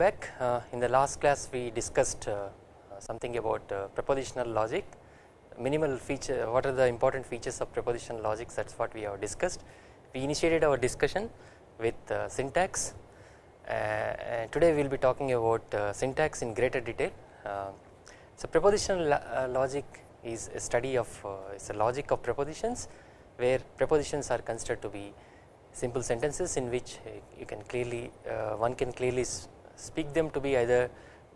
back uh, in the last class we discussed uh, something about uh, propositional logic minimal feature what are the important features of propositional logic that is what we have discussed. We initiated our discussion with uh, syntax and today we will be talking about uh, syntax in greater detail. Uh, so propositional uh, logic is a study of it's a logic of propositions where propositions are considered to be simple sentences in which you can clearly one can clearly speak them to be either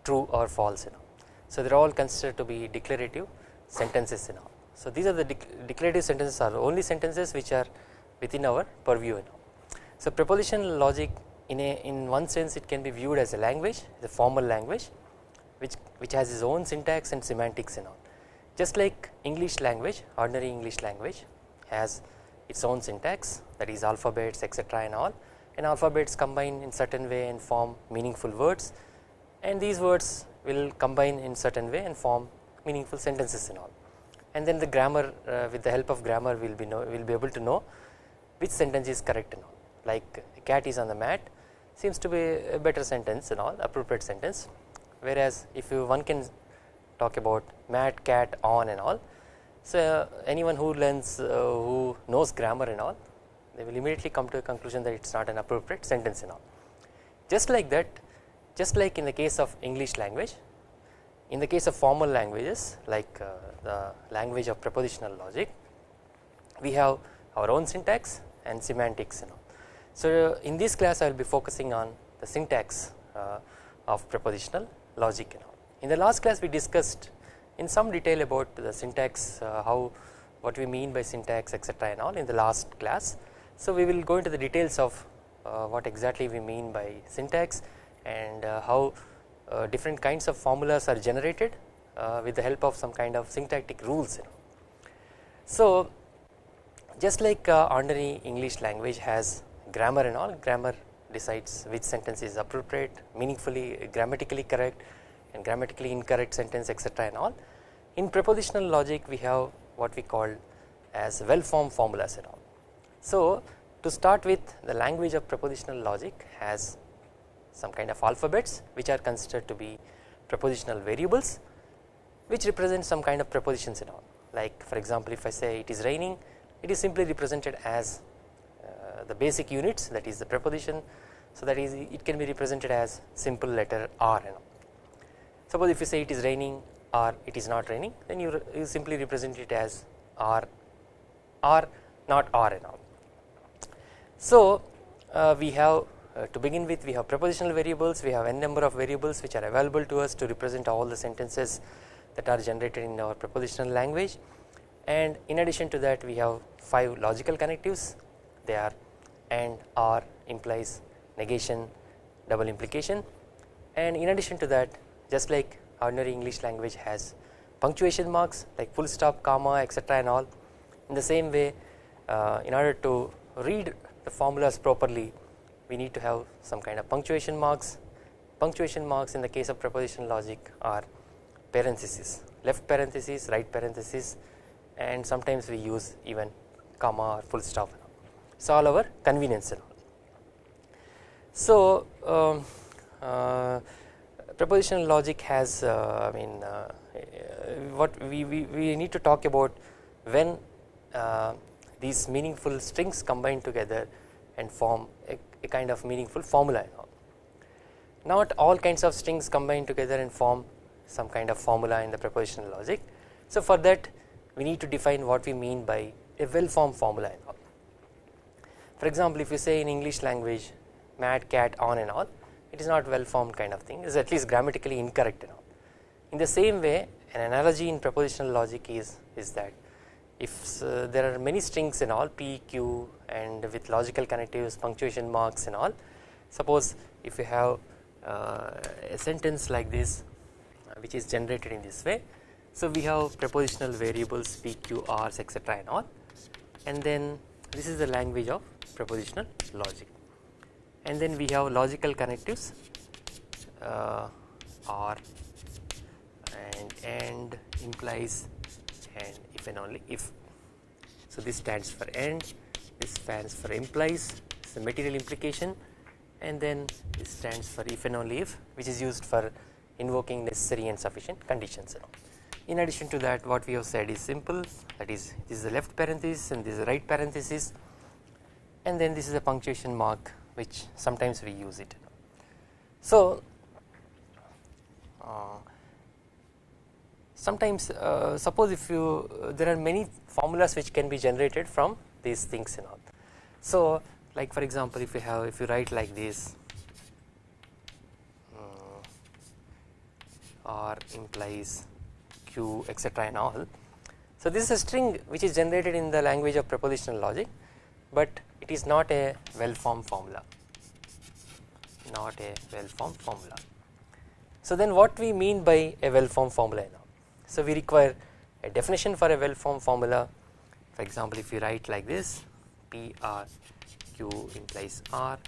true or false you know. So they are all considered to be declarative sentences and all. So these are the declarative sentences are only sentences which are within our purview. you know. So propositional logic in a in one sense it can be viewed as a language, the formal language, which which has its own syntax and semantics and all. Just like English language, ordinary English language has its own syntax that is alphabets etc and all and alphabets combine in certain way and form meaningful words. And these words will combine in certain way and form meaningful sentences and all. And then the grammar uh, with the help of grammar will be know will be able to know which sentence is correct and all. Like cat is on the mat seems to be a better sentence and all appropriate sentence. Whereas if you one can talk about mat cat on and all so anyone who learns uh, who knows grammar and all they will immediately come to a conclusion that it is not an appropriate sentence and all just like that just like in the case of English language in the case of formal languages like uh, the language of propositional logic we have our own syntax and semantics you know. So in this class I will be focusing on the syntax uh, of propositional logic you know. In the last class we discussed in some detail about the syntax uh, how what we mean by syntax etc and all in the last class. So we will go into the details of uh, what exactly we mean by syntax and uh, how uh, different kinds of formulas are generated uh, with the help of some kind of syntactic rules. So just like uh, ordinary English language has grammar and all grammar decides which sentence is appropriate meaningfully grammatically correct and grammatically incorrect sentence etc and all in propositional logic we have what we call as well formed formulas and all. So to start with the language of propositional logic has some kind of alphabets which are considered to be propositional variables which represent some kind of propositions and all like for example if I say it is raining it is simply represented as uh, the basic units that is the preposition so that is it can be represented as simple letter R and all. Suppose if you say it is raining or it is not raining then you, you simply represent it as R r not R and all. So uh, we have uh, to begin with we have prepositional variables we have n number of variables which are available to us to represent all the sentences that are generated in our prepositional language. And in addition to that we have 5 logical connectives. They are and or implies negation double implication. And in addition to that just like ordinary English language has punctuation marks like full stop comma etc and all in the same way uh, in order to read the formulas properly we need to have some kind of punctuation marks punctuation marks in the case of prepositional logic are parentheses, left parenthesis right parenthesis and sometimes we use even comma or full stop so all our convenience and all. So um, uh, prepositional logic has uh, I mean uh, what we, we, we need to talk about when uh, these meaningful strings combine together and form a a kind of meaningful formula. Not all kinds of strings combine together and form some kind of formula in the propositional logic. So for that we need to define what we mean by a well formed formula and all. For example if you say in English language mad cat on and all it is not well formed kind of thing it is at least grammatically incorrect and all. In the same way an analogy in propositional logic is, is that if uh, there are many strings in all p, q and with logical connectives punctuation marks and all. Suppose if you have uh, a sentence like this uh, which is generated in this way. So we have prepositional variables p, q, r's etc and all. And then this is the language of prepositional logic. And then we have logical connectives uh, or and and implies and if and only if. So this stands for and, this stands for implies, it's the material implication and then this stands for if and only if which is used for invoking necessary and sufficient conditions. In addition to that what we have said is simple that is this is the left parenthesis and this is the right parenthesis and then this is a punctuation mark which sometimes we use it. So, uh, sometimes uh, suppose if you uh, there are many formulas which can be generated from these things and all. So, like for example if you have if you write like this uh, R implies Q etc and all. So, this is a string which is generated in the language of propositional logic, but it is not a well formed formula not a well formed formula. So then what we mean by a well formed formula now? So we require a definition for a well formed formula. For example if you write like this P R Q implies R.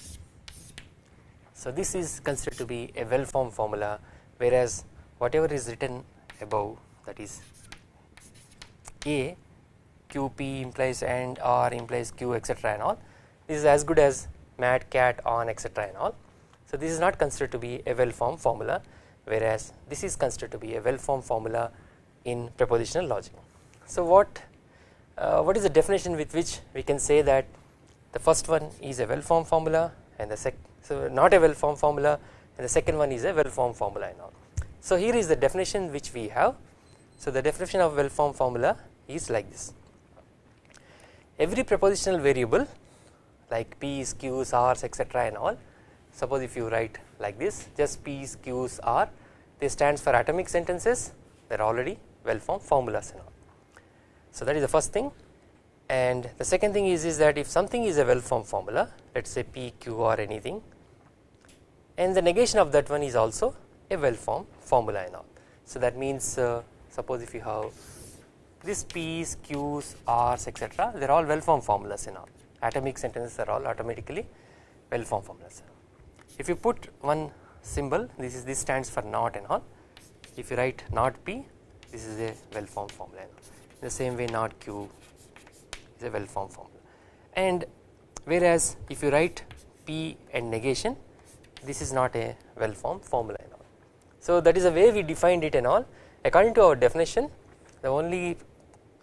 So this is considered to be a well formed formula whereas whatever is written above that is A QP implies and R implies Q etc and all this is as good as mat cat on etc and all. So this is not considered to be a well formed formula whereas this is considered to be a well formed formula in propositional logic. So what uh, what is the definition with which we can say that the first one is a well formed formula and the sec so not a well formed formula and the second one is a well formed formula and all. So here is the definition which we have. So the definition of well formed formula is like this. Every propositional variable like p's, q's, r's etc and all suppose if you write like this just P's, Q's, R they stands for atomic sentences they are already well formed formulas and all. So that is the first thing and the second thing is, is that if something is a well formed formula let us say P, Q or anything and the negation of that one is also a well formed formula and all. So that means uh, suppose if you have this P's, Q's, R's etc they are all well formed formulas and all atomic sentences are all automatically well formed formulas if you put one symbol this is this stands for not and all if you write not p this is a well formed formula. In the same way not q is a well formed formula. And whereas if you write p and negation this is not a well formed formula and all. So that is the way we defined it and all. According to our definition the only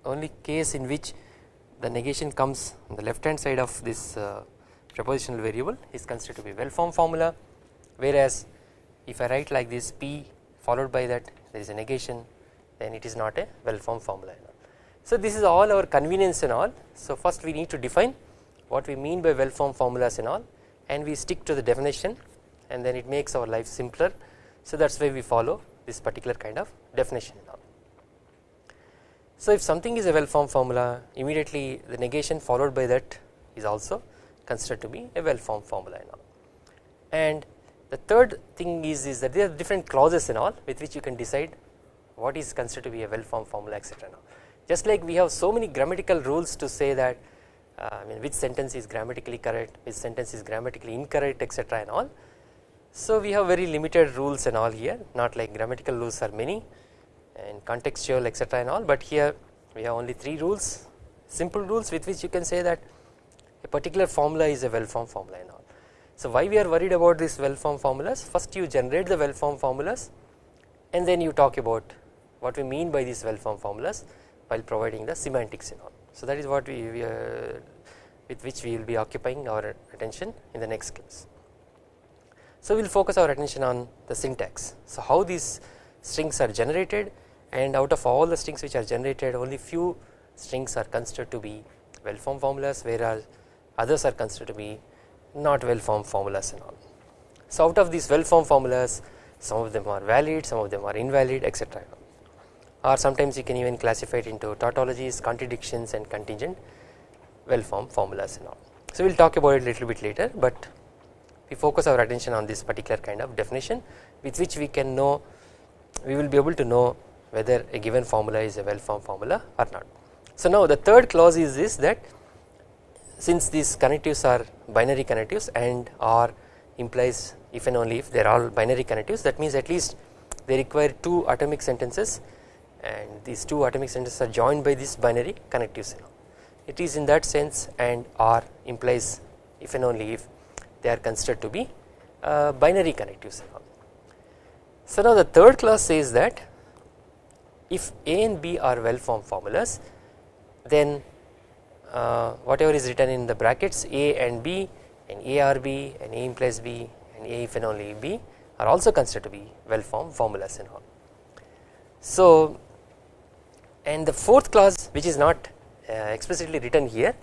only case in which the negation comes on the left hand side of this uh, propositional variable is considered to be well formed formula. Whereas if I write like this P followed by that there is a negation then it is not a well formed formula. So this is all our convenience and all so first we need to define what we mean by well formed formulas and all and we stick to the definition and then it makes our life simpler so that is why we follow this particular kind of definition and all. So if something is a well formed formula immediately the negation followed by that is also considered to be a well formed formula and all. And the third thing is, is that there are different clauses and all with which you can decide what is considered to be a well formed formula etc. Now, Just like we have so many grammatical rules to say that uh, I mean which sentence is grammatically correct, which sentence is grammatically incorrect etc. and all. So we have very limited rules and all here not like grammatical rules are many and contextual etc. and all but here we have only 3 rules simple rules with which you can say that a particular formula is a well formed formula and all. So why we are worried about these well formed formulas first you generate the well formed formulas and then you talk about what we mean by these well formed formulas while providing the semantics and all. So that is what we, we uh, with which we will be occupying our attention in the next class. So we will focus our attention on the syntax. So how these strings are generated and out of all the strings which are generated only few strings are considered to be well formed formulas whereas others are considered to be not well formed formulas and all. So out of these well formed formulas some of them are valid some of them are invalid etc or sometimes you can even classify it into tautologies contradictions and contingent well formed formulas and all. So we will talk about it a little bit later but we focus our attention on this particular kind of definition with which we can know we will be able to know whether a given formula is a well formed formula or not. So now the third clause is this that since these connectives are binary connectives and R implies if and only if they are all binary connectives that means at least they require two atomic sentences and these two atomic centers are joined by this binary connectives it is in that sense and R implies if and only if they are considered to be uh, binary connectives and. So now the third class says that if A and B are well formed formulas then uh, whatever is written in the brackets A and B and A are B and A implies B and A if and only B are also considered to be well formed formulas and all. So and the fourth clause which is not uh, explicitly written here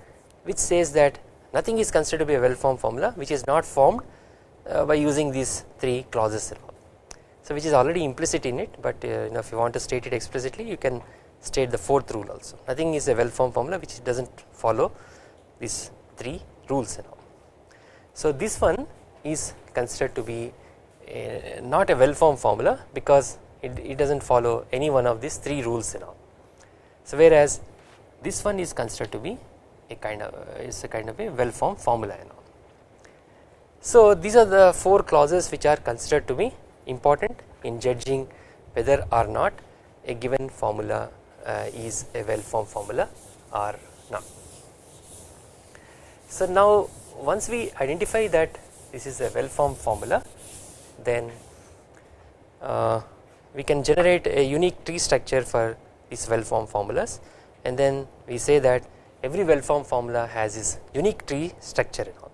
which says that nothing is considered to be a well formed formula which is not formed uh, by using these three clauses. So which is already implicit in it but uh, you know if you want to state it explicitly you can state the fourth rule also nothing is a well formed formula which does not follow these three rules and all. So this one is considered to be a, not a well formed formula because it, it does not follow any one of these three rules and all. So whereas this one is considered to be a kind of is a kind of a well formed formula and all. So these are the four clauses which are considered to be important in judging whether or not a given formula uh, is a well formed formula or not. So now once we identify that this is a well formed formula then uh, we can generate a unique tree structure for these well formed formulas and then we say that every well formed formula has its unique tree structure and all.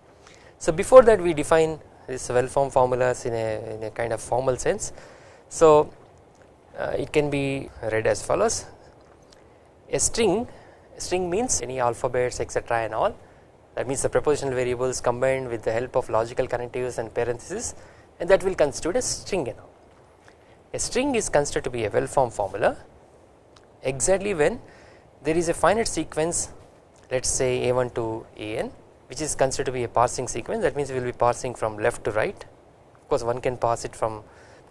So before that we define this well formed formulas in a, in a kind of formal sense. So uh, it can be read as follows a string string means any alphabets etc and all that means the propositional variables combined with the help of logical connectives and parentheses and that will constitute a string and all. A string is considered to be a well formed formula exactly when there is a finite sequence let us say a1 to an which is considered to be a parsing sequence. That means we will be parsing from left to right. Of course one can parse it from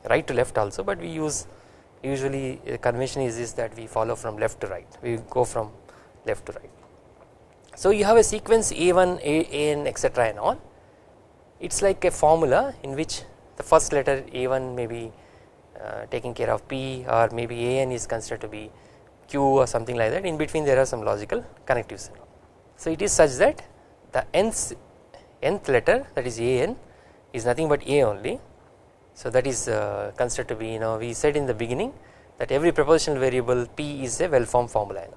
right to left also but we use usually the convention is, this that we follow from left to right. We go from left to right. So you have a sequence a1 a, an etc and all. It is like a formula in which the first letter a1 may be uh, taking care of p or maybe an is considered to be q or something like that. In between there are some logical connectives. So it is such that the nth nth letter that is an is nothing but a only. So that is uh, considered to be you know we said in the beginning that every propositional variable p is a well formed formula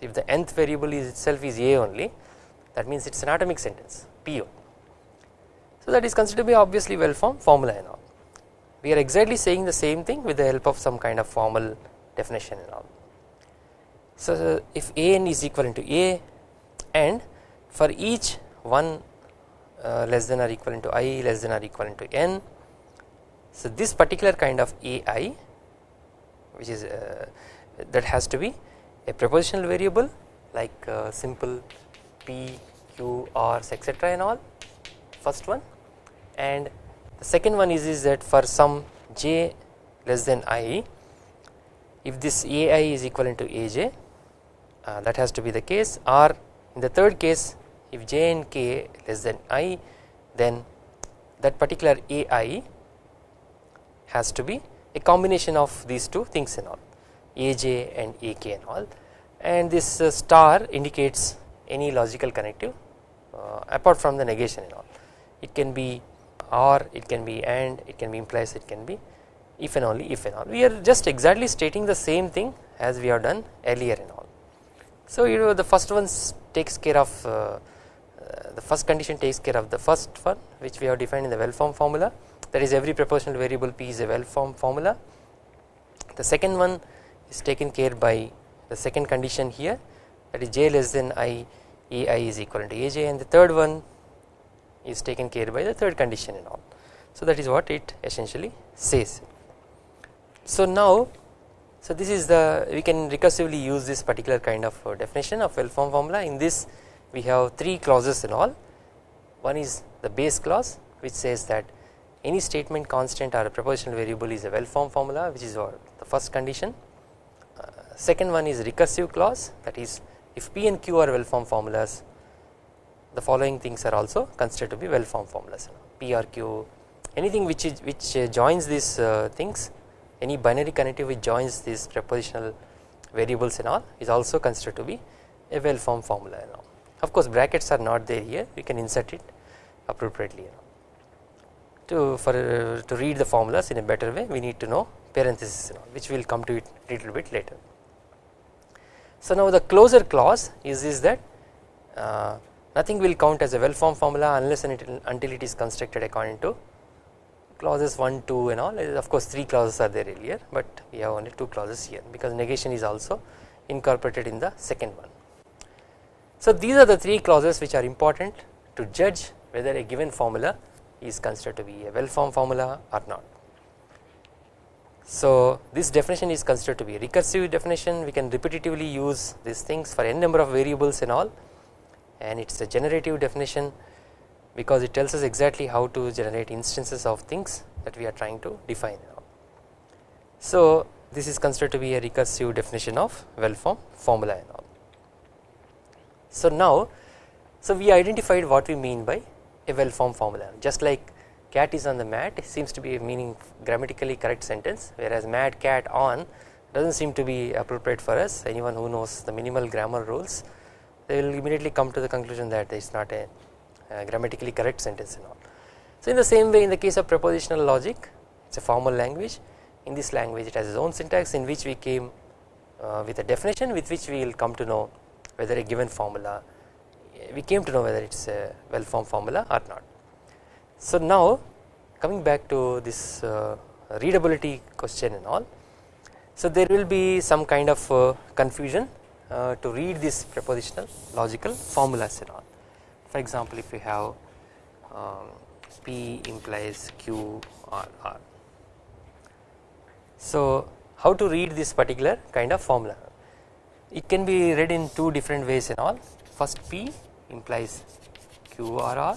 if the nth variable is itself is a only that means it is an atomic sentence p o. So that is considered to be obviously well formed formula and all. We are exactly saying the same thing with the help of some kind of formal definition and all so if an is equivalent to a and for each 1 uh, less than or equivalent to i less than or equivalent to n so this particular kind of ai which is uh, that has to be a propositional variable like uh, simple p q r's etc and all first one. And the second one is, is that for some j less than i if this ai is equivalent to aj uh, that has to be the case. Or in the third case if j and k less than i then that particular ai has to be a combination of these two things and all. Aj and ak and all. And this uh, star indicates any logical connective uh, apart from the negation and all. It can be or it can be and it can be implies it can be if and only if and all. We are just exactly stating the same thing as we have done earlier and all so you know the first one takes care of uh, uh, the first condition takes care of the first one which we have defined in the well formed formula that is every propositional variable p is a well formed formula. The second one is taken care by the second condition here that is j less than i ai is equal to aj and the third one is taken care by the third condition and all. So that is what it essentially says. So now so this is the we can recursively use this particular kind of uh, definition of well formed formula. In this we have three clauses in all. One is the base clause which says that any statement constant or a propositional variable is a well formed formula which is our the first condition. Uh, second one is recursive clause that is if p and q are well formed formulas the following things are also considered to be well formed formulas. P or q anything which is which uh, joins these uh, things any binary connective which joins these prepositional variables and all is also considered to be a well formed formula and all. Of course brackets are not there here we can insert it appropriately to for uh, to read the formulas in a better way we need to know parenthesis and all which we will come to it little bit later. So now the closure clause is, is that uh, nothing will count as a well formed formula unless and until it is constructed according to clauses 1, 2 and all of course 3 clauses are there earlier but we have only 2 clauses here because negation is also incorporated in the second one. So these are the 3 clauses which are important to judge whether a given formula is considered to be a well formed formula or not. So this definition is considered to be a recursive definition we can repetitively use these things for n number of variables and all and it is a generative definition because it tells us exactly how to generate instances of things that we are trying to define. now. So this is considered to be a recursive definition of well formed formula and all. So now so we identified what we mean by a well formed formula just like cat is on the mat seems to be a meaning grammatically correct sentence whereas mad cat on does not seem to be appropriate for us anyone who knows the minimal grammar rules they will immediately come to the conclusion that it is not a grammatically correct sentence and all. So in the same way in the case of propositional logic it is a formal language in this language it has its own syntax in which we came uh, with a definition with which we will come to know whether a given formula we came to know whether it is a well formed formula or not. So now coming back to this uh, readability question and all so there will be some kind of uh, confusion uh, to read this propositional logical formulas and all for example if we have um, P implies Q or R. So how to read this particular kind of formula? It can be read in two different ways and all. First P implies Q or R.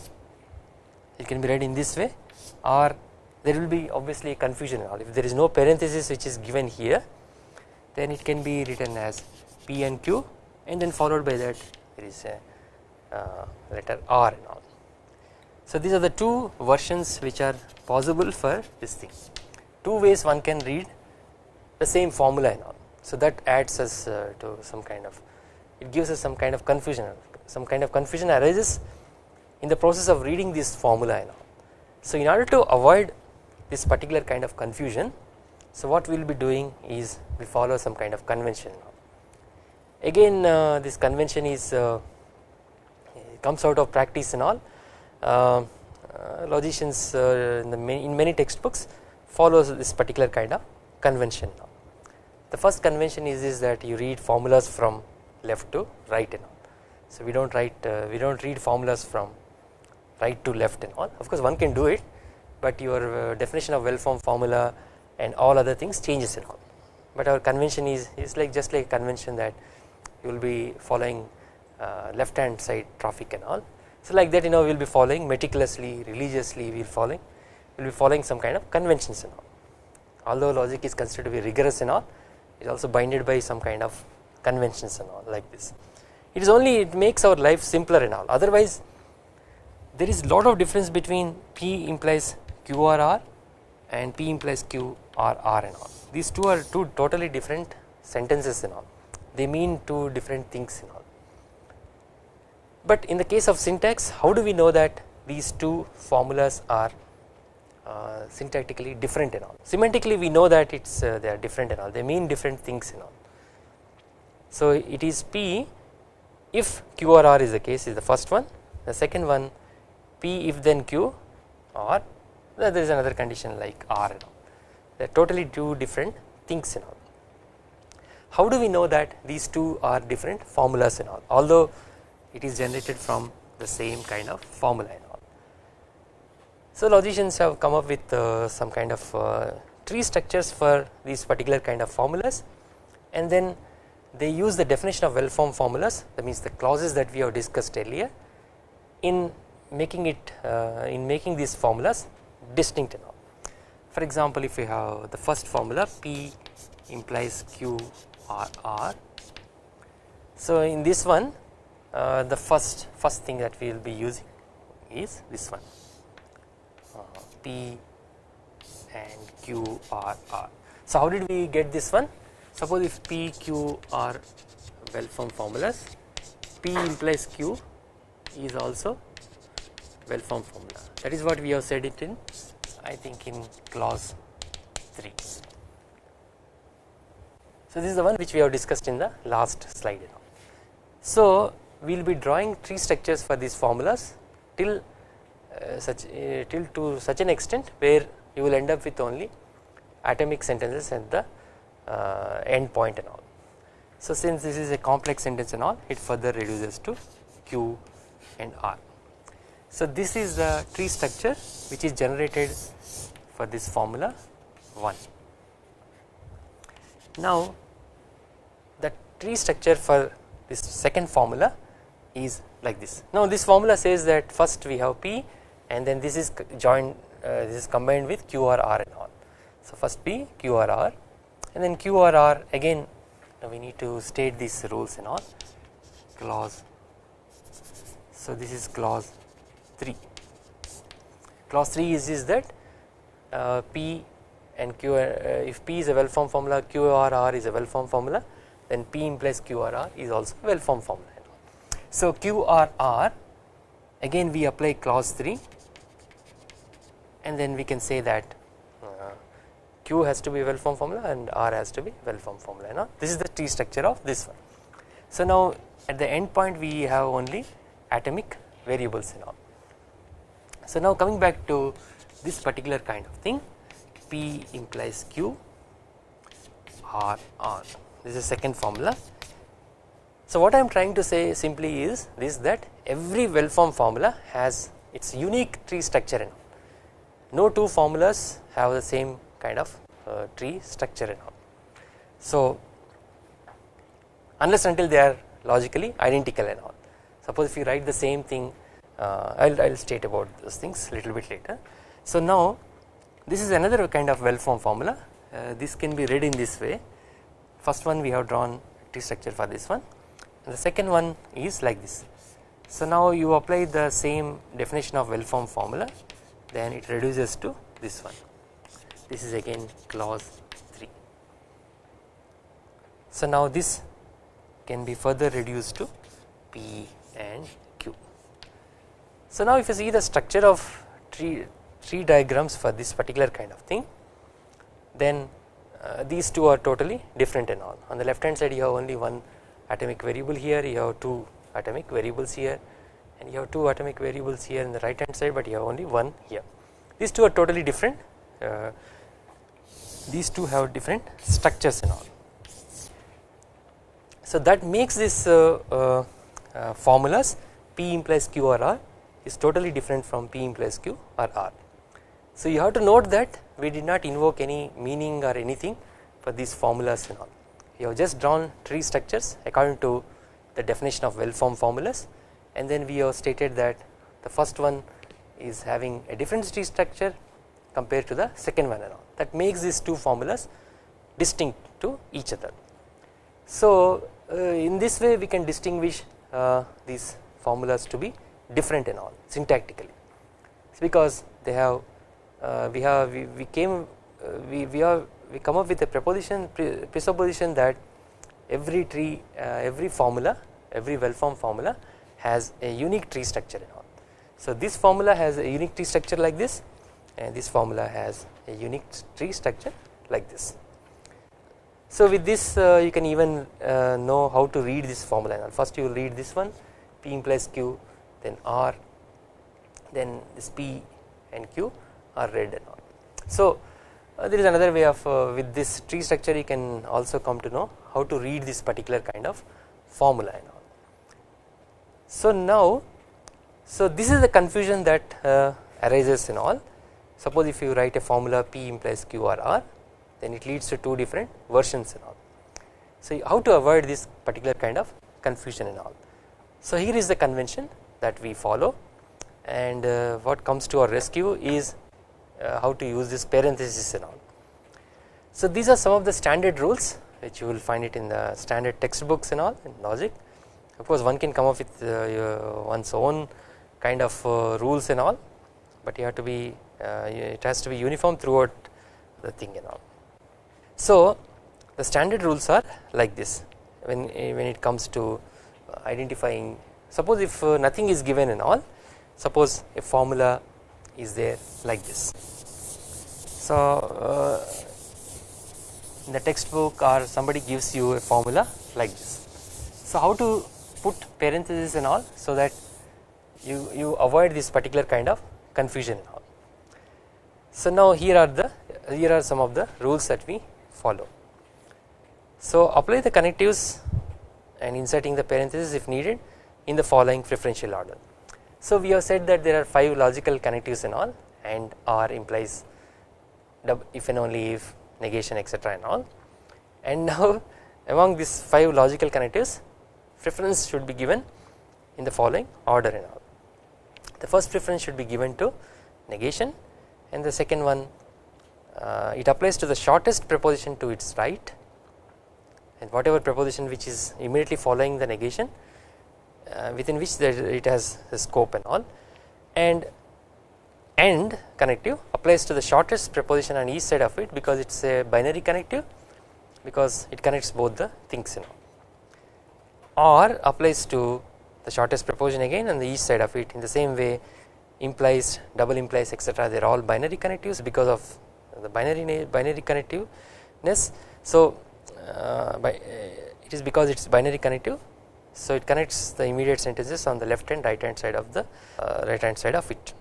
It can be read in this way. Or there will be obviously confusion if there is no parenthesis which is given here then it can be written as P and Q and then followed by that there is a uh, letter R and all. So these are the two versions which are possible for this thing two ways one can read the same formula and all so that adds us uh, to some kind of it gives us some kind of confusion some kind of confusion arises in the process of reading this formula and all. So in order to avoid this particular kind of confusion so what we will be doing is we follow some kind of convention again uh, this convention is uh, comes out of practice and all uh, uh logicians uh, in, many, in, many, textbooks follows this particular kind of convention. The first convention is, is that you read formulas from left to right and all. So we do not write uh, we do not read formulas from right to left and all. Of course one can do it but your definition of well formed formula and all other things changes and all. But our convention is is like just like convention that you will be following Uh, left hand side traffic and all. So like that you know we will be following meticulously religiously we will following we will be following some kind of conventions and all. Although logic is considered to be rigorous and all it is also binded by some kind of conventions and all like this. It is only it makes our life simpler and all. Otherwise there is lot of difference between P implies QRR and P implies QRR and all. These two are two totally different sentences and all. They mean two different things and all but in the case of syntax how do we know that these two formulas are uh, syntactically different and all? Semantically we know that it's uh, they are different and all. They mean different things and all. So it is P if Q or R is the case is the first one. The second one P if then Q or there is another condition like R and all. They are totally two different things and all. How do we know that these two are different formulas and all? Although it is generated from the same kind of formula and all. So logicians have come up with uh, some kind of uh, tree structures for these particular kind of formulas and then they use the definition of well formed formulas that means the clauses that we have discussed earlier in making it uh, in making these formulas distinct and all. For example, if we have the first formula P implies Q R R. So in this one uh, the first first thing that we will be using is this one uh, P and Q R R. So how did we get this one? Suppose if P Q are well formed formulas P implies Q is also well formed formula that is what we have said it in I think in clause 3. So this is the one which we have discussed in the last slide. So we will be drawing tree structures for these formulas till uh, such uh, till to such an extent where you will end up with only atomic sentences at the uh, end point and all. So since this is a complex sentence and all it further reduces to Q and R. So this is the tree structure which is generated for this formula 1. Now the tree structure for this second formula is like this. Now this formula says that first we have P and then this is joined uh, this is combined with Q or R and all. So first P Q or R and then Q or R again we need to state these rules and all clause. So this is clause 3. Clause 3 is, is that uh, P and Q uh, if P is a well formed formula Q or R is a well formed formula then P implies Q or R is also well formed formula. So QRR again we apply clause 3 and then we can say that uh, Q has to be well formed formula and R has to be well formed formula now this is the tree structure of this one. So now at the end point we have only atomic variables and all. So now coming back to this particular kind of thing P implies Q R R this is second formula. So what I am trying to say simply is this that every well formed formula has its unique tree structure and no two formulas have the same kind of uh, tree structure and all. So unless until they are logically identical and all. Suppose if you write the same thing uh, I will state about those things little bit later. So now this is another kind of well formed formula. Uh, this can be read in this way. First one we have drawn tree structure for this one the second one is like this. So now you apply the same definition of well formed formula then it reduces to this one this is again clause 3. So now this can be further reduced to P and Q. so now if you see the structure of tree, tree diagrams for this particular kind of thing then uh, these two are totally different and all on the left hand side you have only one atomic variable here you have two atomic variables here and you have two atomic variables here in the right hand side but you have only one here these two are totally different uh, these two have different structures and all so that makes this uh, uh, uh formulas p implies q or r is totally different from P implies Q or R. So you have to note that we did not invoke any meaning or anything for these formulas and all. We have just drawn tree structures according to the definition of well formed formulas. And then we have stated that the first one is having a different tree structure compared to the second one and all. That makes these two formulas distinct to each other. So uh, in this way we can distinguish uh, these formulas to be different and all syntactically. It's because they have uh, we have we, we came uh, we we are we come up with a proposition presupposition that every tree uh, every formula every well formed formula has a unique tree structure and all. So this formula has a unique tree structure like this and this formula has a unique tree structure like this. So with this uh, you can even uh, know how to read this formula first you read this one p implies q then R then this P and Q are read and all. So uh, there is another way of uh, with this tree structure you can also come to know how to read this particular kind of formula and all. So now so this is the confusion that uh, arises in all suppose if you write a formula P implies Q or R then it leads to two different versions and all. So how to avoid this particular kind of confusion and all. So here is the convention that we follow and uh, what comes to our rescue is how to use this parenthesis and all. So these are some of the standard rules which you will find it in the standard textbooks and all in logic of course one can come up with uh, one's own kind of uh, rules and all but you have to be uh, it has to be uniform throughout the thing and all. So the standard rules are like this when when it comes to identifying suppose if uh, nothing is given and all suppose a formula is there like this. So uh, in the textbook or somebody gives you a formula like this. So how to put parentheses and all so that you, you avoid this particular kind of confusion. So now here are the here are some of the rules that we follow. So apply the connectives and inserting the parentheses if needed in the following preferential order. So we have said that there are 5 logical connectives and all and R implies if and only if negation etc and all and now among these 5 logical connectives preference should be given in the following order and all. The first preference should be given to negation and the second one uh, it applies to the shortest preposition to its right and whatever preposition which is immediately following the negation within which it has the scope and all. And AND connective applies to the shortest preposition on each side of it because it is a binary connective because it connects both the things you know. Or applies to the shortest preposition again on the each side of it in the same way implies double implies etc they are all binary connectives because of the binary binary connectiveness. So uh, by, uh, it is because it is binary connective so it connects the immediate sentences on the left and right hand side of the uh, right hand side of it.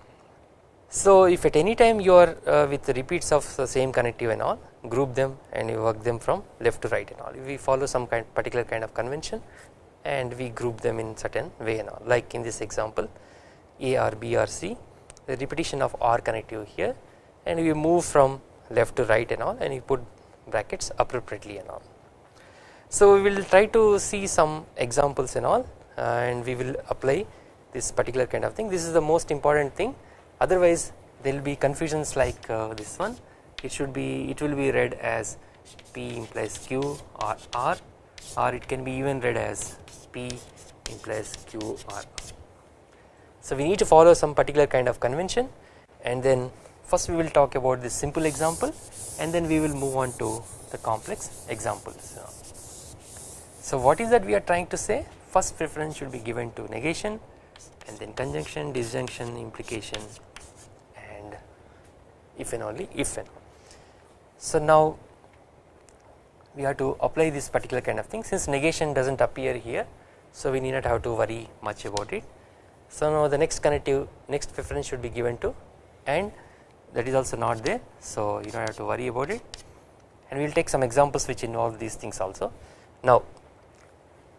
So if at any time you are uh, with repeats of the same connective and all group them and you work them from left to right and all. We follow some kind particular kind of convention and we group them in certain way and all. Like in this example A or B or C the repetition of R connective here and we move from left to right and all and you put brackets appropriately and all. So we will try to see some examples and all and we will apply this particular kind of thing this is the most important thing otherwise there will be confusions like uh, this one it should be it will be read as P implies Q or R or it can be even read as P implies Q or R. So we need to follow some particular kind of convention and then first we will talk about this simple example and then we will move on to the complex examples. So what is that we are trying to say first preference should be given to negation and then conjunction, disjunction, implication and if and only if and. So now we have to apply this particular kind of thing since negation does not appear here so we need not have to worry much about it. So now the next connective next preference should be given to and that is also not there so you do not have to worry about it and we will take some examples which involve these things also. Now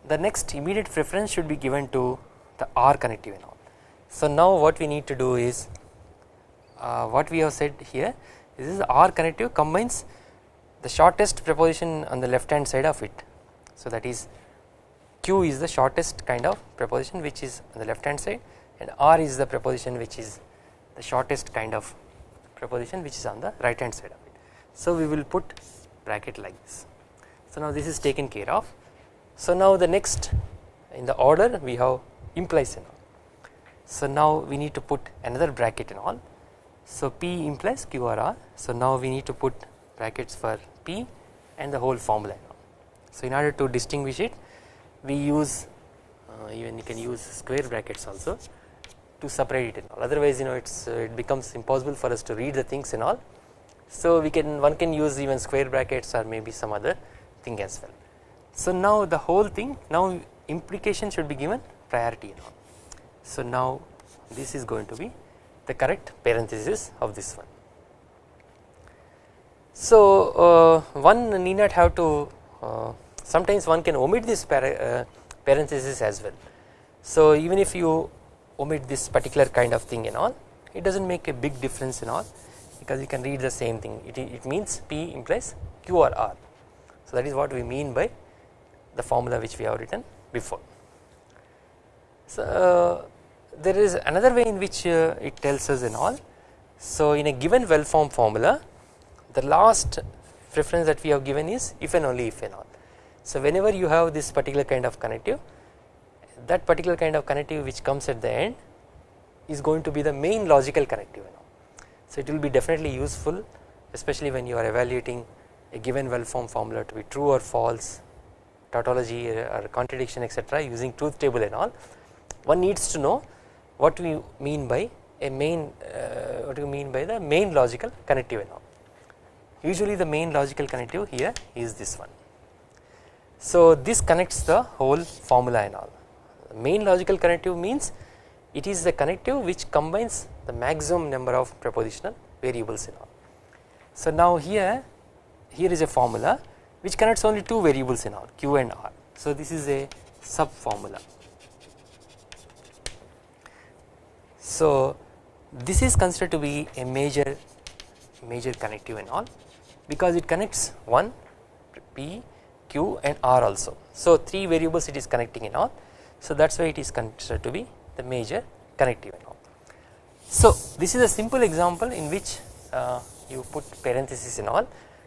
the next immediate preference should be given to the R connective and all. So now what we need to do is uh, what we have said here this is R connective combines the shortest preposition on the left hand side of it. So that is Q is the shortest kind of preposition which is on the left hand side and R is the preposition which is the shortest kind of preposition which is on the right hand side of it. So we will put bracket like this. So now this is taken care of. So now the next in the order we have implies and all. So now we need to put another bracket and all. So P implies Q or R. So now we need to put brackets for P and the whole formula. So in order to distinguish it we use uh, even you can use square brackets also to separate it and all otherwise you know it's uh, it becomes impossible for us to read the things and all. So we can one can use even square brackets or maybe some other thing as well. So now the whole thing now implication should be given priority and all. So now this is going to be the correct parenthesis of this one. So uh, one need not have to uh, sometimes one can omit this uh, parenthesis as well. So even if you omit this particular kind of thing and all it does not make a big difference in all because you can read the same thing it, it means P implies Q or R. So that is what we mean by the formula which we have written before. So there is another way in which uh, it tells us in all. So in a given well formed formula the last preference that we have given is if and only if and all. So whenever you have this particular kind of connective that particular kind of connective which comes at the end is going to be the main logical connective. So it will be definitely useful especially when you are evaluating a given well formed formula to be true or false tautology or contradiction etc using truth table and all one needs to know what we mean by a main uh, what do you mean by the main logical connective and all usually the main logical connective here is this one. So this connects the whole formula and all main logical connective means it is the connective which combines the maximum number of propositional variables in all. So now here here is a formula which connects only two variables in all q and r. So this is a sub formula. So this is considered to be a major major connective and all because it connects 1 p q and r also. So 3 variables it is connecting in all so that is why it is considered to be the major connective and all. So this is a simple example in which uh, you put parenthesis in all.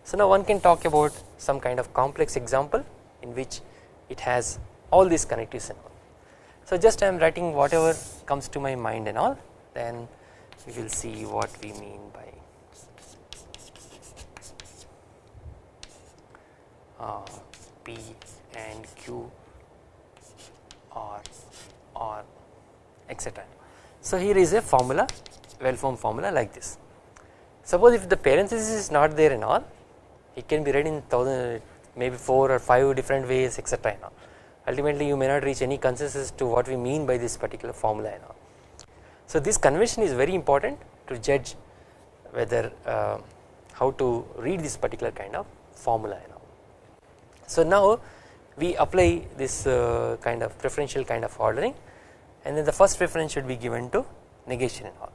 So now one can talk about some kind of complex example in which it has all these connectives and all. So just I am writing whatever comes to my mind and all then we will see what we mean by uh, P and Q or or etc. So here is a formula well formed formula like this. Suppose if the parenthesis is not there and all it can be read in thousand maybe 4 or 5 different ways etc. Ultimately you may not reach any consensus to what we mean by this particular formula and all. So this convention is very important to judge whether uh, how to read this particular kind of formula and all. So now we apply this uh, kind of preferential kind of ordering and then the first preference should be given to negation and all.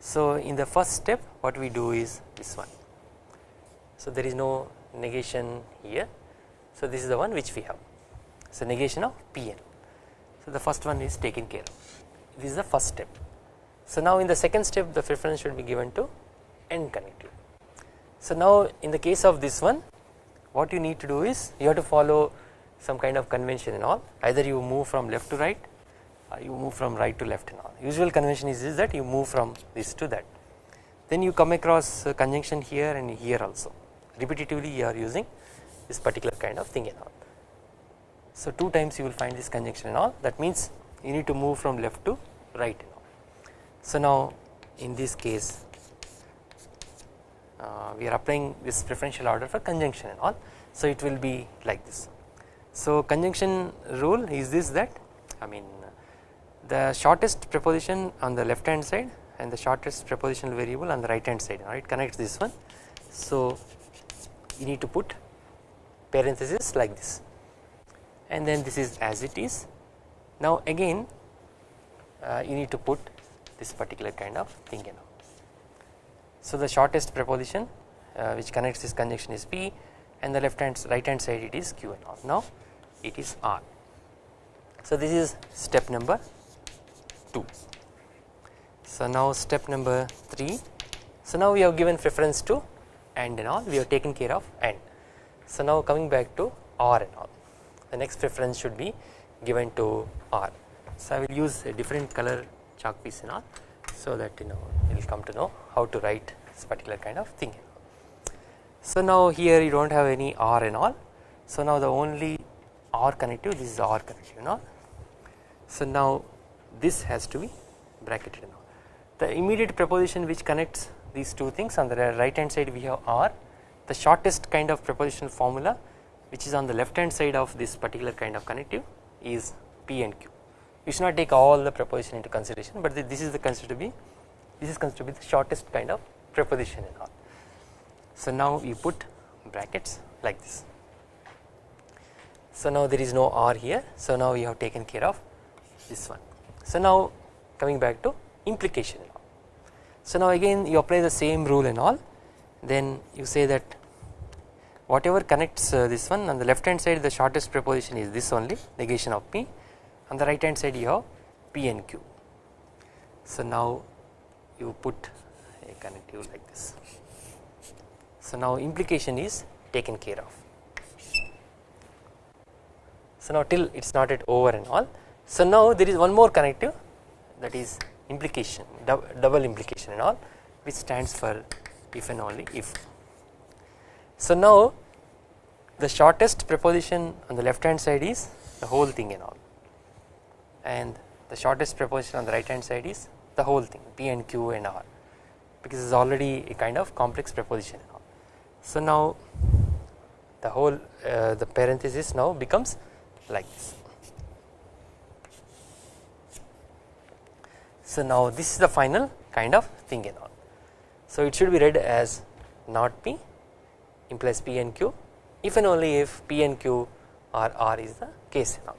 So in the first step what we do is this one. So there is no negation here. So this is the one which we have. So negation of Pn. So the first one is taken care of. This is the first step. So now in the second step the preference should be given to n connective. So now in the case of this one what you need to do is you have to follow some kind of convention and all either you move from left to right or you move from right to left and all usual convention is, is that you move from this to that then you come across conjunction here and here also repetitively you are using this particular kind of thing and all. So two times you will find this conjunction and all that means you need to move from left to right and all. So now in this case uh, we are applying this preferential order for conjunction and all so it will be like this. So conjunction rule is this that I mean the shortest preposition on the left hand side and the shortest prepositional variable on the right hand side right connects this one. So you need to put parenthesis like this and then this is as it is. Now again uh, you need to put this particular kind of thing you know. So the shortest preposition uh, which connects this conjunction is P and the left hand right hand side it is Q and R. Now it is R. So this is step number 2. So now step number 3. So now we have given preference to and and all we have taken care of and. So now coming back to R and all the next preference should be given to R. So I will use a different color chalk piece and all so that you know you will come to know how to write this particular kind of thing. So now here you do not have any R and all so now the only R connective this is R connective and all. So now this has to be bracketed and all. The immediate preposition which connects these two things on the right hand side we have R the shortest kind of prepositional formula which is on the left hand side of this particular kind of connective is P and Q. We should not take all the preposition into consideration but this is the considered to be this is considered to be the shortest kind of preposition and all. So now we put brackets like this. So now there is no R here so now we have taken care of this one. So now coming back to implication so now again you apply the same rule and all then you say that whatever connects uh, this one on the left hand side the shortest preposition is this only negation of P on the right hand side you have P and Q. So now you put a connective like this. So now implication is taken care of. So now till it is not at over and all. So now there is one more connective that is implication double implication and all which stands for if and only if. So now the shortest preposition on the left hand side is the whole thing and all and the shortest preposition on the right hand side is the whole thing P and Q and R because it is already a kind of complex preposition. So now the whole uh, the parenthesis now becomes like this. So now this is the final kind of thing and all. So it should be read as not P implies P and Q if and only if P and Q or R is the case and all.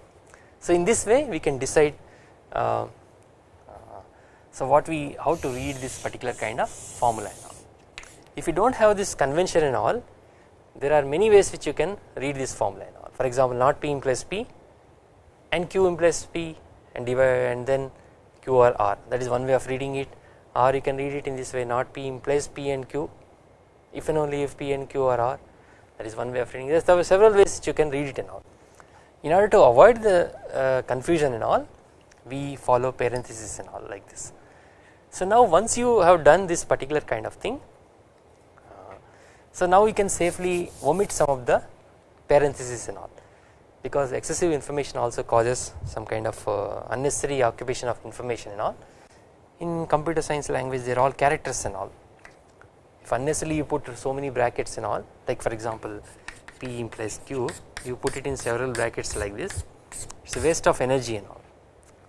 So in this way we can decide uh, uh, so what we how to read this particular kind of formula and all. If you do not have this convention and all there are many ways which you can read this formula and all for example not P implies P and Q implies P and divide and then Q or R. That is one way of reading it. Or you can read it in this way not P implies P and Q. If and only if P and Q are R. That is one way of reading. This there are several ways you can read it and all. In order to avoid the uh, confusion and all we follow parenthesis and all like this. So now once you have done this particular kind of thing uh, so now we can safely omit some of the parenthesis and all because excessive information also causes some kind of uh, unnecessary occupation of information and all. In computer science language they are all characters and all. If unnecessarily you put so many brackets and all like for example P implies Q you put it in several brackets like this it is a waste of energy and all.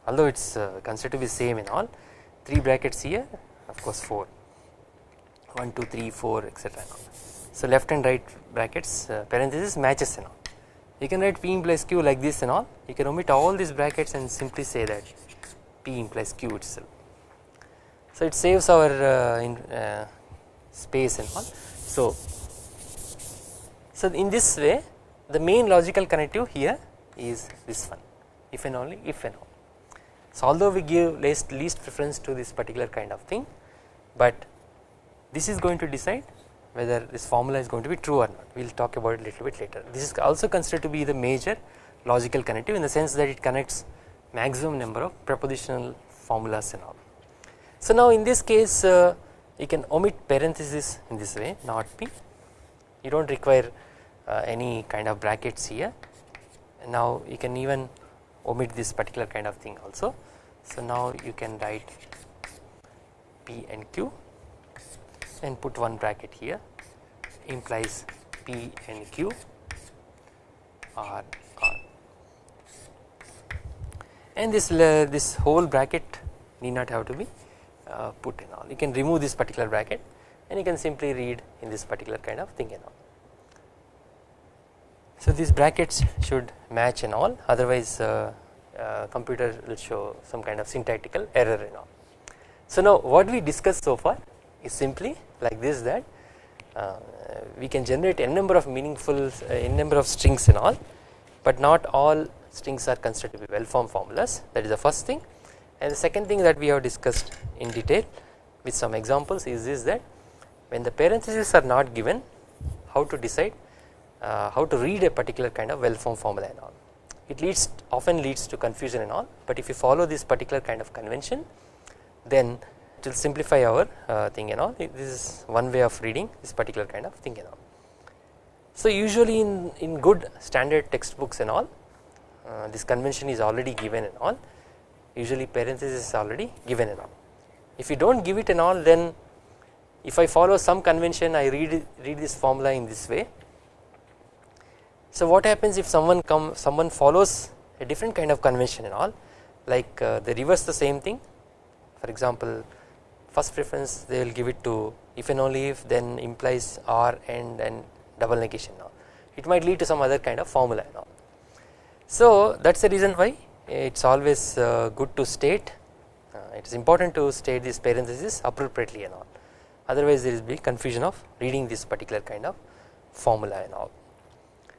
Although it is uh, considered to be same in all 3 brackets here of course 4 1 2 3 4 etc. So left and right brackets uh, parenthesis matches and all you can write P implies Q like this and all you can omit all these brackets and simply say that P implies Q itself. So it saves our uh, in, uh, space and all. So, so in this way the main logical connective here is this one if and only if and all. So although we give least, least preference to this particular kind of thing but this is going to decide whether this formula is going to be true or not we will talk about it a little bit later. This is also considered to be the major logical connective in the sense that it connects maximum number of prepositional formulas and all. So now in this case uh, you can omit parenthesis in this way not P you do not require uh, any kind of brackets here and now you can even omit this particular kind of thing also. So now you can write P and Q and put one bracket here implies P and Q and this this whole bracket need not have to be uh, put in all you can remove this particular bracket and you can simply read in this particular kind of thing and all. So these brackets should match and all otherwise uh, uh, computer will show some kind of syntactical error and all. So now what we discussed so far is simply like this that uh, we can generate n number of meaningful uh, n number of strings and all but not all strings are considered to be well formed formulas. That is the first thing. And the second thing that we have discussed in detail with some examples is this that when the parentheses are not given how to decide uh, how to read a particular kind of well formed formula and all. It leads often leads to confusion and all but if you follow this particular kind of convention then it will simplify our uh, thing and all this is one way of reading this particular kind of thing and all. So usually in, in good standard textbooks and all uh, this convention is already given and all usually parenthesis is already given and all. If you do not give it and all then if I follow some convention I read read this formula in this way. So what happens if someone come someone follows a different kind of convention and all like uh, they reverse the same thing for example first preference they will give it to if and only if then implies or and then double negation now it might lead to some other kind of formula all. So that is the reason why it is always uh, good to state uh, it is important to state this parenthesis appropriately and all otherwise there is be confusion of reading this particular kind of formula and all.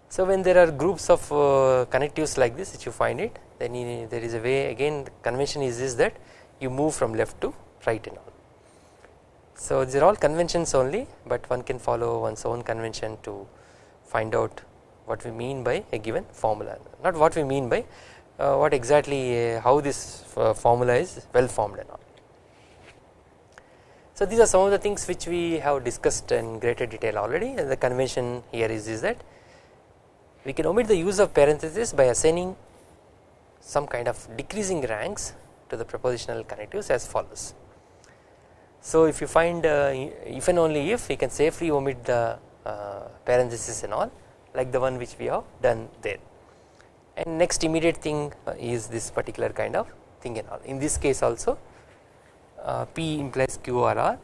So when there are groups of uh, connectives like this which you find it then there is a way again the convention is this that you move from left to right and all. So these are all conventions only but one can follow one's own convention to find out what we mean by a given formula not what we mean by uh, what exactly uh, how this uh, formula is well formed and all. So these are some of the things which we have discussed in greater detail already and the convention here is, is that we can omit the use of parenthesis by assigning some kind of decreasing ranks to the propositional connectives as follows. So if you find uh, if and only if we can safely omit the uh, parenthesis and all like the one which we have done there. And next immediate thing uh, is this particular kind of thing and all. In this case also uh, P implies Q or R.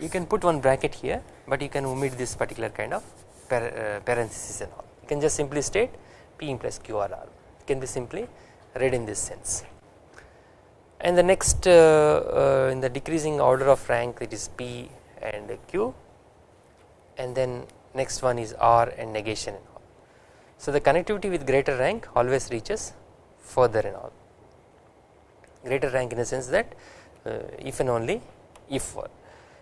You can put one bracket here but you can omit this particular kind of par uh, parenthesis and all. You can just simply state P implies Q or R. It can be simply read in this sense and the next uh, uh, in the decreasing order of rank it is P and Q. And then next one is R and negation and all. So the connectivity with greater rank always reaches further and all. Greater rank in the sense that uh, if and only if for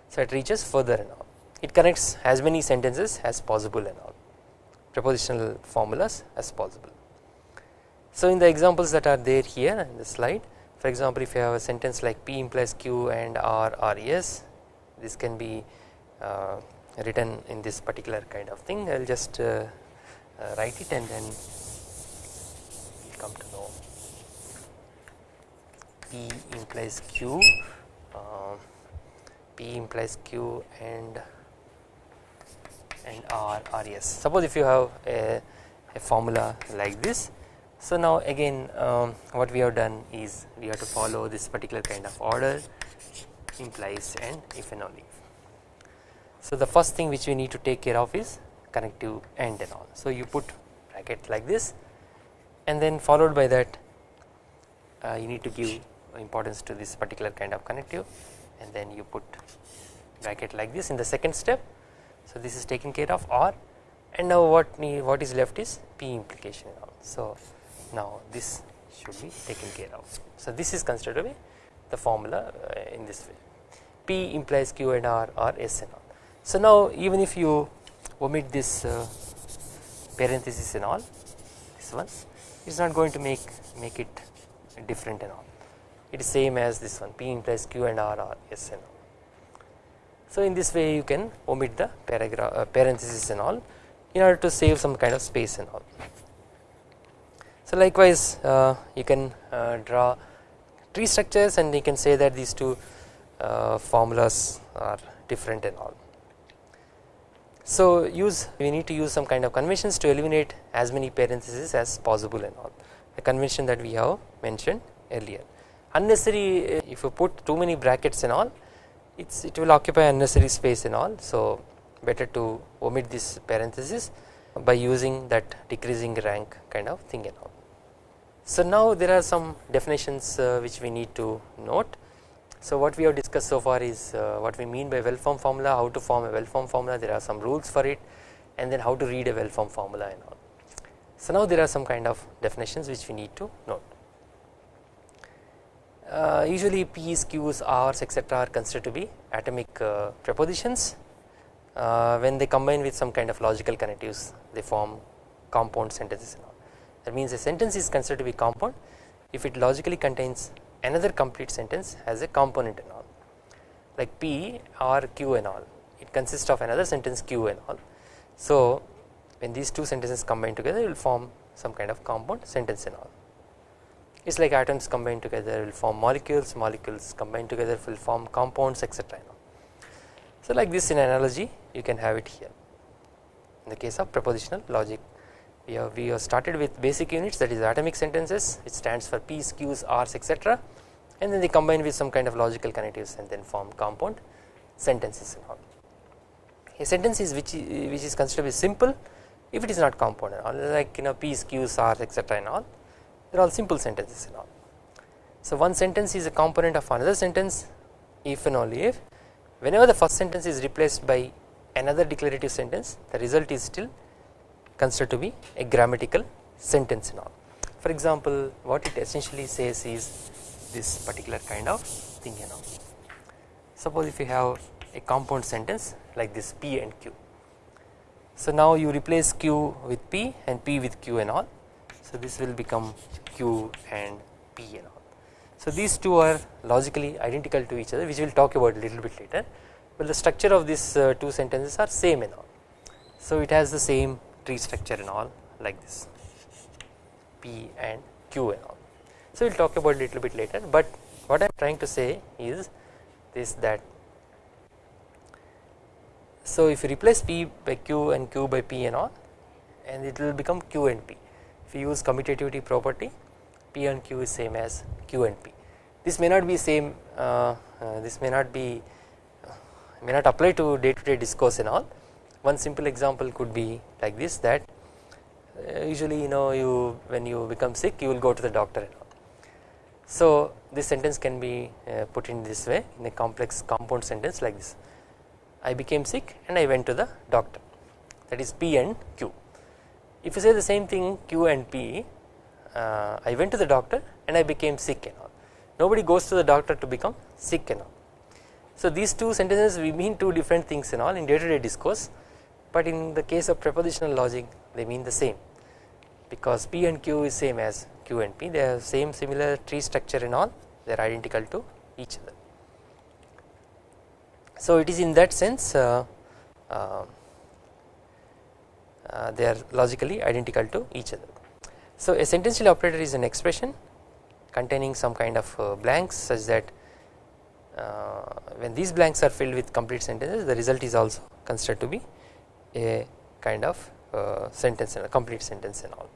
so it reaches further and all. It connects as many sentences as possible and all. Prepositional formulas as possible. So in the examples that are there here in the slide for example if you have a sentence like P implies Q and R R this can be uh, written in this particular kind of thing. I will just uh, uh, write it and then come to know. P implies Q uh, P implies Q and and R R suppose if you have a, a formula like this so now again um, what we have done is we have to follow this particular kind of order implies and if and only so the first thing which we need to take care of is connective and and all. So you put bracket like this and then followed by that uh, you need to give importance to this particular kind of connective and then you put bracket like this in the second step. So this is taken care of or and now what what is left is P implication and all. So now this should be taken care of. So this is considered to be the formula uh, in this way P implies Q and R or S and all. So now even if you omit this uh, parenthesis and all this one is not going to make make it different and all it is same as this one P implies Q and R or S and all. So in this way you can omit the paragraph uh, parenthesis and all in order to save some kind of space and all. So likewise uh, you can uh, draw tree structures and you can say that these two uh, formulas are different and all. So use we need to use some kind of conventions to eliminate as many parentheses as possible and all the convention that we have mentioned earlier. Unnecessary if you put too many brackets and all it's it will occupy unnecessary space and all so better to omit this parenthesis by using that decreasing rank kind of thing and all. So now there are some definitions uh, which we need to note so what we have discussed so far is uh, what we mean by well formed formula, how to form a well formed formula, there are some rules for it and then how to read a well formed formula and all. So now there are some kind of definitions which we need to note. Uh, usually P's, Q's, R's etc are considered to be atomic uh, prepositions uh, when they combine with some kind of logical connectives they form compound sentences. That means a sentence is considered to be compound if it logically contains another complete sentence as a component and all like P or Q and all it consists of another sentence Q and all. So when these two sentences combine together it will form some kind of compound sentence and all it is like atoms combine together will form molecules molecules combine together will form compounds etc. So like this in analogy you can have it here in the case of propositional logic we have, we have started with basic units that is atomic sentences which stands for P's, Q's, R's etc and then they combine with some kind of logical connectives and then form compound sentences and all. A sentence is which, which is considered be simple if it is not compound all like you know P's, Q's, R's etc and all they are all simple sentences and all. So one sentence is a component of another sentence if and only if whenever the first sentence is replaced by another declarative sentence the result is still considered to be a grammatical sentence all. For example what it essentially says is this particular kind of thing you know. Suppose if you have a compound sentence like this P and Q. So now you replace Q with P and P with Q and all. So this will become Q and P and all. So these two are logically identical to each other which we will talk about a little bit later but the structure of these uh, two sentences are same and all. So it has the same tree structure and all like this P and Q and all. So we will talk about little bit later but what I am trying to say is this that so if you replace P by Q and Q by P and all and it will become Q and P if you use commutativity property P and Q is same as Q and P this may not be same uh, uh, this may not be uh, may not apply to day to day discourse and all one simple example could be like this that uh, usually you know you when you become sick you will go to the doctor and all. So this sentence can be uh, put in this way in a complex compound sentence like this. I became sick and I went to the doctor. That is P and Q. If you say the same thing Q and P uh, I went to the doctor and I became sick and all. Nobody goes to the doctor to become sick and all. So these two sentences we mean two different things and all in day to day discourse but in the case of prepositional logic they mean the same because P and Q is same as Q and P they have same similar tree structure and all they are identical to each other. So it is in that sense uh, uh, uh, they are logically identical to each other. So a sentential operator is an expression containing some kind of uh, blanks such that uh, when these blanks are filled with complete sentences the result is also considered to be a kind of uh, sentence and a complete sentence and all.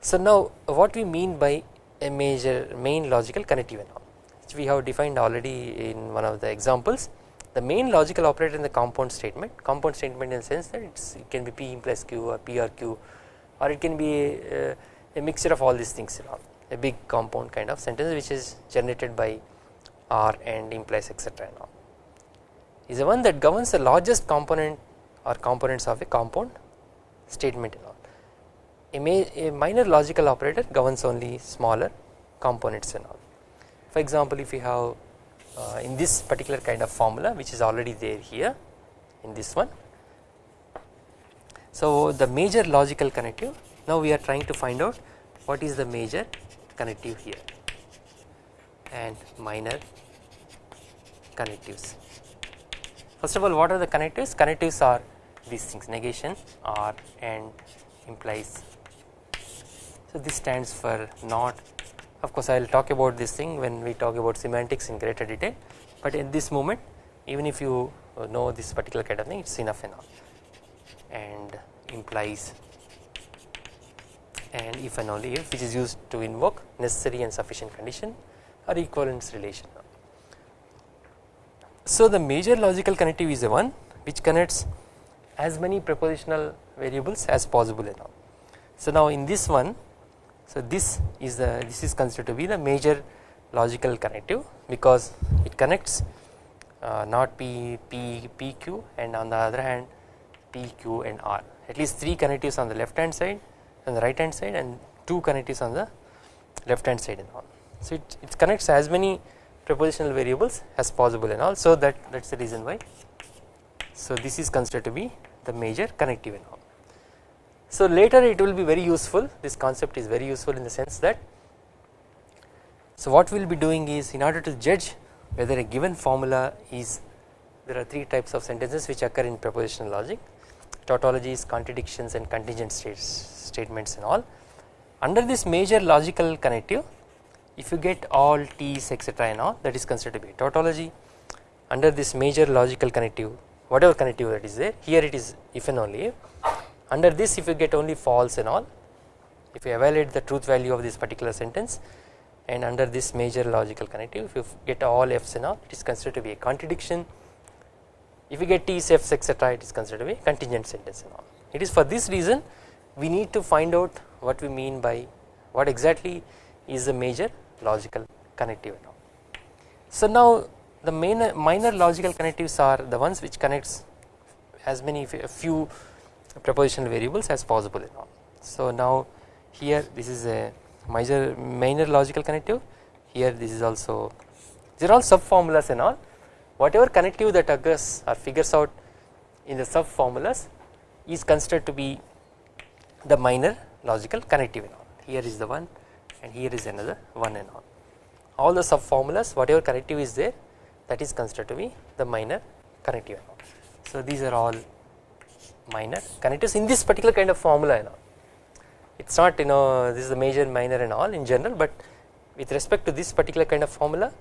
So now what we mean by a major main logical connective and all which we have defined already in one of the examples. The main logical operator in the compound statement compound statement in the sense that it can be P implies Q or P or Q or it can be a, a mixture of all these things you all. A big compound kind of sentence which is generated by R and implies etc and all is the one that governs the largest component or components of a compound statement and all. A, a minor logical operator governs only smaller components and all. For example, if you have uh, in this particular kind of formula which is already there here in this one. So the major logical connective now we are trying to find out what is the major connective here and minor connectives. First of all what are the connectives? Connectives are these things negation or and implies. So this stands for not of course I will talk about this thing when we talk about semantics in greater detail but in this moment even if you uh, know this particular kind of thing it is enough enough and implies and if and only if which is used to invoke necessary and sufficient condition or equivalence relation. So the major logical connective is the one which connects as many prepositional variables as possible now. So now in this one so this is the this is considered to be the major logical connective because it connects uh, not P, P, PQ and on the other hand PQ and R at least 3 connectives on the left hand side and the right hand side and 2 connectives on the left hand side and all. So it, it connects as many prepositional variables as possible and all so that that is the reason why. So this is considered to be the major connective and all. So later it will be very useful this concept is very useful in the sense that so what we will be doing is in order to judge whether a given formula is there are 3 types of sentences which occur in prepositional logic tautologies contradictions and contingent states, statements and all under this major logical connective if you get all T's etc and all that is considered to be a tautology. Under this major logical connective whatever connective that is there here it is if and only. If under this if you get only false and all if you evaluate the truth value of this particular sentence and under this major logical connective if you get all f's and all it is considered to be a contradiction. If you get t's f's etc it is considered to be a contingent sentence and all. It is for this reason we need to find out what we mean by what exactly is the major logical connective now. So now the main minor logical connectives are the ones which connects as many few propositional variables as possible now. So now here this is a major minor logical connective here this is also these are all sub formulas and all whatever connective that occurs or figures out in the sub formulas is considered to be the minor logical connective and all here is the one and here is another one and all. All the sub formulas whatever connective is there that is considered to be the minor connective and all. So these are all minor connectives in this particular kind of formula and all. It is not you know this is the major minor and all in general but with respect to this particular kind of formula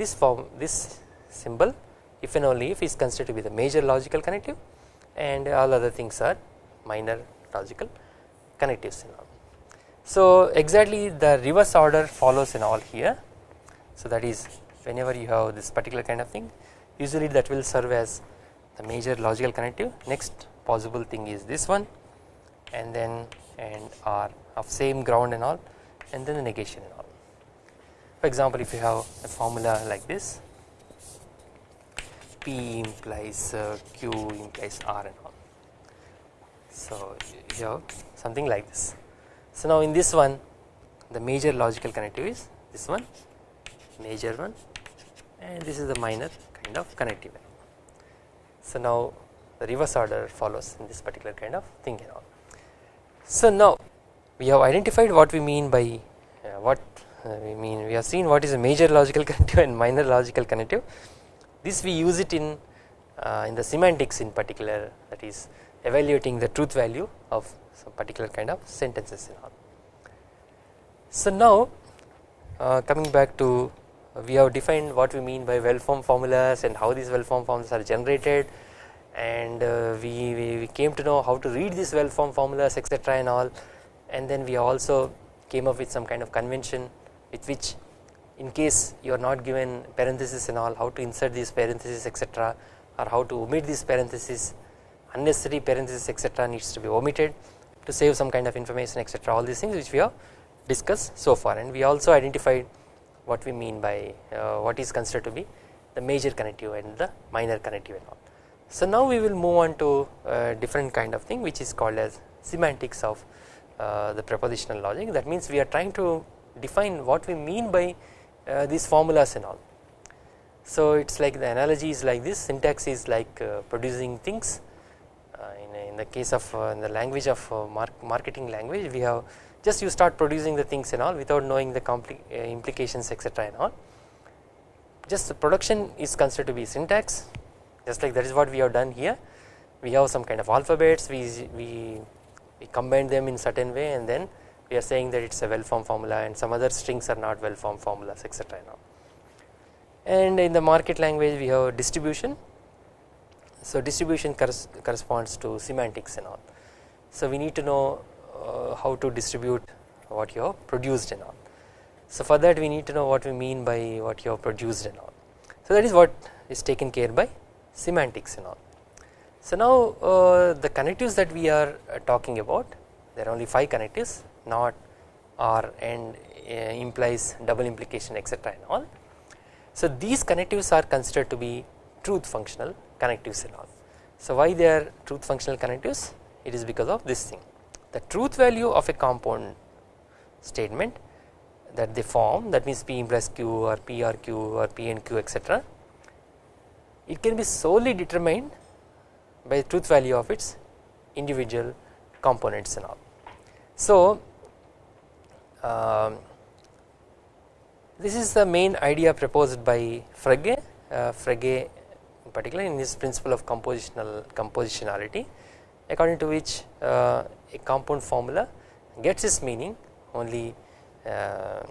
this form this symbol if and only if is considered to be the major logical connective and all other things are minor logical connectives and all. So exactly the reverse order follows in all here so that is whenever you have this particular kind of thing usually that will serve as the major logical connective next possible thing is this one and then and are of same ground and all and then the negation and all. For example if you have a formula like this P implies uh, Q implies R and all. So you have something like this. So now in this one the major logical connective is this one major one and this is the minor kind of connective. So now the reverse order follows in this particular kind of thing. So now we have identified what we mean by uh, what uh, we mean we have seen what is a major logical connective and minor logical connective this we use it in uh, in the semantics in particular that is evaluating the truth value of some particular kind of sentences and all. So now uh, coming back to uh, we have defined what we mean by well formed formulas and how these well formed formulas are generated. And uh, we, we, we, came to know how to read these well formed formulas etc and all. And then we also came up with some kind of convention with which in case you are not given parenthesis and all how to insert these parentheses etc or how to omit these parentheses unnecessary parentheses etc needs to be omitted to save some kind of information etc all these things which we have discussed so far. And we also identified what we mean by uh, what is considered to be the major connective and the minor connective and all. So now we will move on to a different kind of thing which is called as semantics of uh, the propositional logic. That means we are trying to define what we mean by uh, these formulas and all. So it is like the analogy is like this. Syntax is like uh, producing things. in, in, the case of uh, in the language of uh, mark marketing language we have just you start producing the things and all without knowing the implications etc and all just the production is considered to be syntax just like that is what we have done here we have some kind of alphabets we, we, we combine them in certain way and then we are saying that it is a well formed formula and some other strings are not well formed formulas etc now. And in the market language we have distribution. So distribution corresponds to semantics and all. So we need to know uh, how to distribute what you have produced and all. So for that we need to know what we mean by what you have produced and all. So that is what is taken care by semantics and all. So now uh, the connectives that we are uh, talking about there are only 5 connectives not or and uh, implies double implication etc and all. So these connectives are considered to be truth functional connectives and all. So why they are truth functional connectives it is because of this thing the truth value of a compound statement that they form that means P implies Q or P or Q or P and Q etc it can be solely determined by the truth value of its individual components and all. So um, this is the main idea proposed by Frege, uh, Frege in particular in his principle of compositional compositionality according to which uh, a compound formula gets its meaning only uh,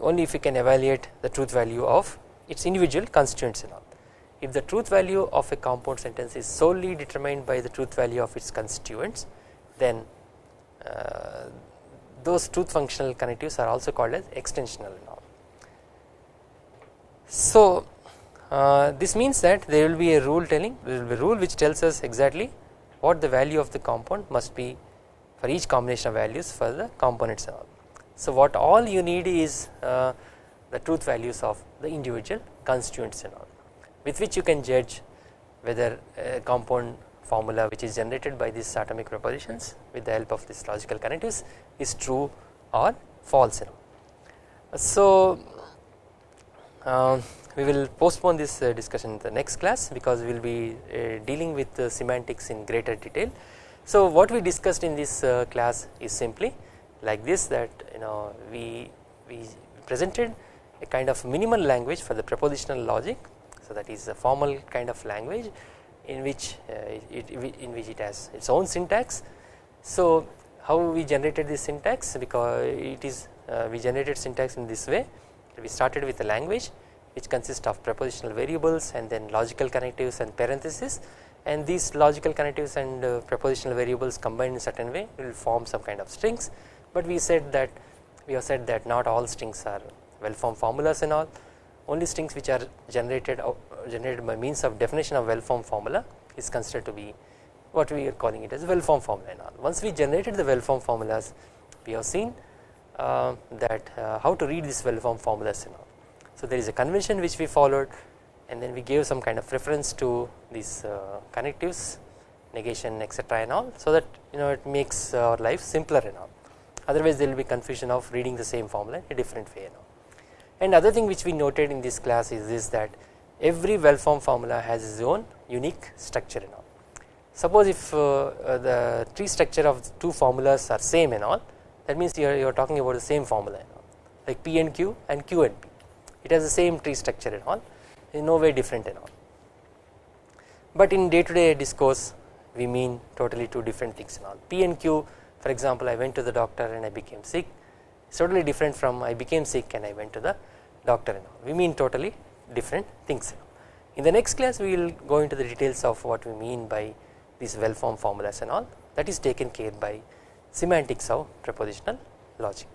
only if we can evaluate the truth value of its individual constituents and all. If the truth value of a compound sentence is solely determined by the truth value of its constituents then uh, those truth functional connectives are also called as extensional now. So uh, this means that there will be a rule telling there will be a rule which tells us exactly what the value of the compound must be for each combination of values for the components all. So what all you need is uh, the truth values of the individual constituents and all with which you can judge whether a compound formula which is generated by these atomic propositions with the help of these logical connectives is true or false. So uh, we will postpone this uh, discussion in the next class because we will be uh, dealing with semantics in greater detail. So what we discussed in this uh, class is simply like this that you know we we presented a kind of minimal language for the propositional logic so that is a formal kind of language in which uh, it, in which it has its own syntax. So how we generated this syntax because it is uh, we generated syntax in this way we started with a language which consists of prepositional variables and then logical connectives and parentheses. And these logical connectives and uh, prepositional variables combined in certain way will form some kind of strings. But we said that we have said that not all strings are well formed formulas and all. Only strings which are generated uh, generated by means of definition of well formed formula is considered to be what we are calling it as well formed formula and all. Once we generated the well formed formulas we have seen uh, that uh, how to read these well formed formulas and all so there is a convention which we followed and then we gave some kind of reference to these uh, connectives negation etc and all so that you know it makes our life simpler and all. Otherwise there will be confusion of reading the same formula in a different way and all. And other thing which we noted in this class is this that every well formed formula has its own unique structure and all. Suppose if uh, uh, the tree structure of two formulas are same and all that means you are, you are talking about the same formula and all like p and q and q and p it has the same tree structure and all in no way different and all. But in day to day discourse we mean totally two different things and all. P and q for example I went to the doctor and I became sick. Totally different from I became sick and I went to the doctor and all. We mean totally different things in the next class we will go into the details of what we mean by these well formed formulas and all. That is taken care by semantics of propositional logic